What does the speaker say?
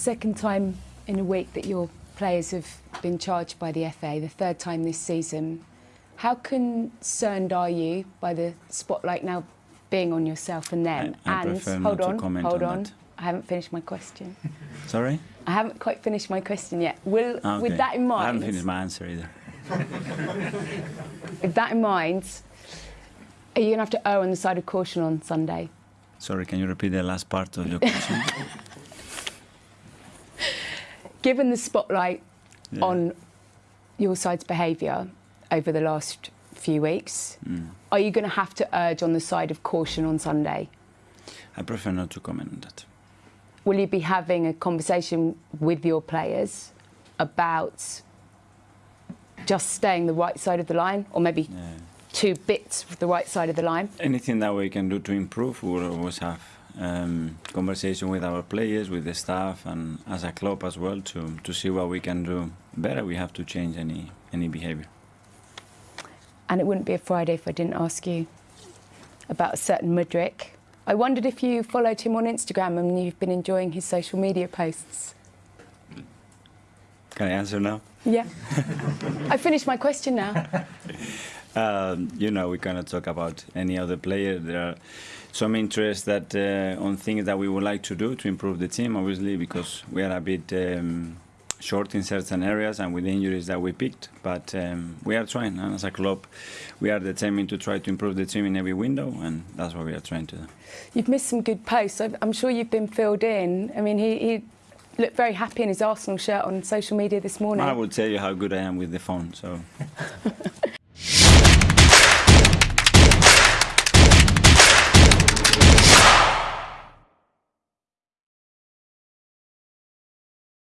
Second time in a week that your players have been charged by the FA, the third time this season. How concerned are you by the spotlight now being on yourself and them? I- I and hold on, hold on on. I haven't finished my question. Sorry? I haven't quite finished my question yet. Will, Ah, with that in mind... I haven't finished my answer either. with that in mind, are you going to have to err on the side of caution on Sunday? Sorry, can you repeat the last part of your question? Given the spotlight Yeah. on your side's behaviour over the last few weeks, Mm. are you going to have to urge on the side of caution on Sunday? I prefer not to comment on that. Will you be having a conversation with your players about just staying the right side of the line, or maybe Yeah. two bits of the right side of the line? Anything that we can do to improve, we will always have um, conversation with our players, with the staff, and as a club as well to, to see what we can do better. We have to change any any behavior. And it wouldn't be a Friday if I didn't ask you about a certain Mudryk. I wondered if you followed him on Instagram and you've been enjoying his social media posts. Can I answer now? Yeah. I finished my question now. Um, you know, we cannot talk about any other player. There are some interest that uh, on things that we would like to do to improve the team, obviously, because we are a bit um, short in certain areas and with the injuries that we picked. But um, we are trying, and as a club, we are determined to try to improve the team in every window, and that's what we are trying to do. You've missed some good posts. I'm sure you've been filled in. I mean, he, he looked very happy in his Arsenal shirt on social media this morning. I will tell you how good I am with the phone. So